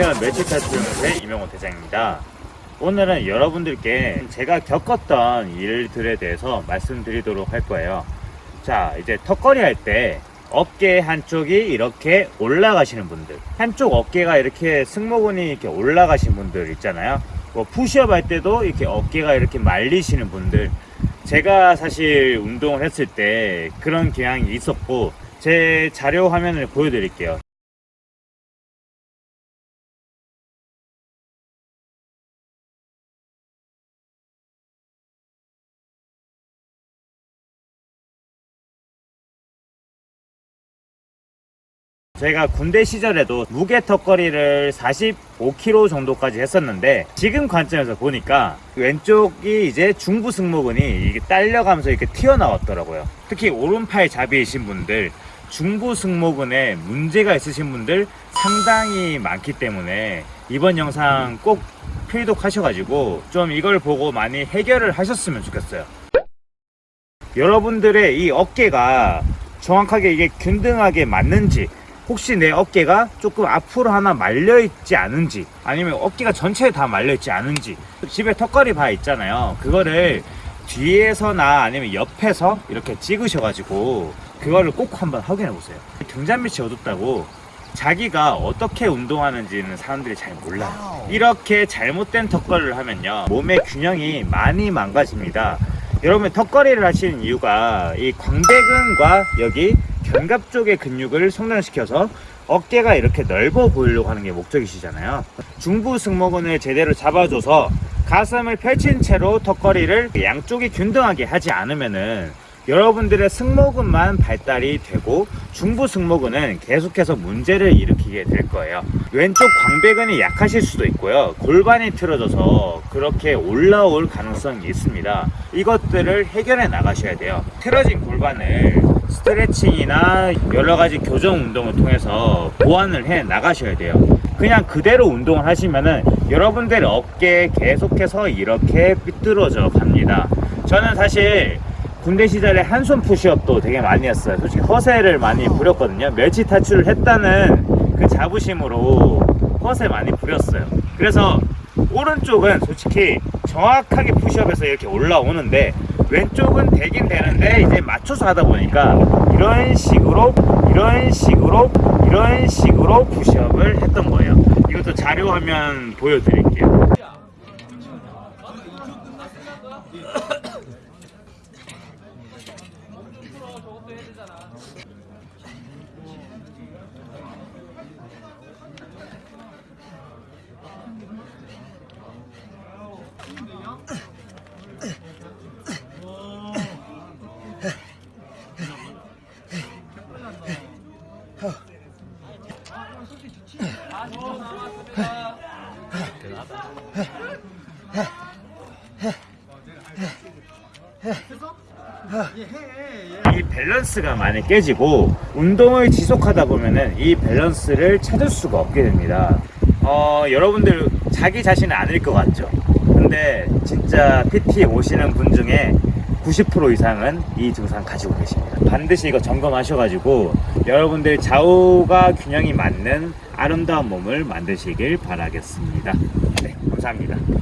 안녕하세요. 멸치타투연의 이명호 대장입니다. 오늘은 여러분들께 제가 겪었던 일들에 대해서 말씀드리도록 할 거예요. 자 이제 턱걸이 할 때 어깨 한쪽이 이렇게 올라가시는 분들 한쪽 어깨가 이렇게 승모근이 이렇게 올라가신 분들 있잖아요. 뭐 푸시업 할 때도 이렇게 어깨가 이렇게 말리시는 분들. 제가 사실 운동을 했을 때 그런 경향이 있었고 제 자료 화면을 보여드릴게요 제가 군대 시절에도 무게 턱걸이를 45kg 정도까지 했었는데 지금 관점에서 보니까 왼쪽이 이제 중부 승모근이 이게 딸려가면서 이렇게 튀어나왔더라고요. 특히 오른팔 잡이신 분들 중부 승모근에 문제가 있으신 분들 상당히 많기 때문에 이번 영상 꼭 필독하셔가지고 좀 이걸 보고 많이 해결을 하셨으면 좋겠어요. 여러분들의 이 어깨가 정확하게 이게 균등하게 맞는지 혹시 내 어깨가 조금 앞으로 하나 말려 있지 않은지 아니면 어깨가 전체에 다 말려 있지 않은지 집에 턱걸이 바 있잖아요. 그거를 뒤에서나 아니면 옆에서 이렇게 찍으셔가지고 그거를 꼭 한번 확인해 보세요. 등잔 밑이 어둡다고 자기가 어떻게 운동하는지는 사람들이 잘 몰라요. 이렇게 잘못된 턱걸이를 하면요 몸의 균형이 많이 망가집니다. 여러분 턱걸이를 하시는 이유가 이 광배근과 여기 견갑 쪽의 근육을 성장시켜서 어깨가 이렇게 넓어 보이려고 하는 게 목적이시잖아요. 중부 승모근을 제대로 잡아줘서 가슴을 펼친 채로 턱걸이를 양쪽이 균등하게 하지 않으면은 여러분들의 승모근만 발달이 되고 중부 승모근은 계속해서 문제를 일으키게 될 거예요. 왼쪽 광배근이 약하실 수도 있고요. 골반이 틀어져서 그렇게 올라올 가능성이 있습니다. 이것들을 해결해 나가셔야 돼요. 틀어진 골반을 스트레칭이나 여러 가지 교정 운동을 통해서 보완을 해 나가셔야 돼요. 그냥 그대로 운동을 하시면은 여러분들의 어깨 계속해서 이렇게 삐뚤어져 갑니다. 저는 사실 군대 시절에 한손 푸시업도 되게 많이 했어요. 솔직히 허세를 많이 부렸거든요. 멸치 탈출을 했다는 그 자부심으로 허세 많이 부렸어요. 그래서 오른쪽은 솔직히 정확하게 푸시업에서 이렇게 올라오는데 왼쪽은 되긴 되는데 이제 맞춰서 하다 보니까 이런 식으로 이런 식으로 이런 식으로 푸시업을 했던 거예요. 이것도 자료 화면 보여드릴게요 이 밸런스가 많이 깨지고 운동을 지속하다 보면은 이 밸런스를 찾을 수가 없게 됩니다. 어, 여러분들 자기 자신은 아닐 것 같죠? 근데 진짜 PT 오시는 분 중에 90% 이상은 이 증상 가지고 계십니다. 반드시 이거 점검하셔가지고 여러분들 좌우가 균형이 맞는 아름다운 몸을 만드시길 바라겠습니다. 네, 감사합니다.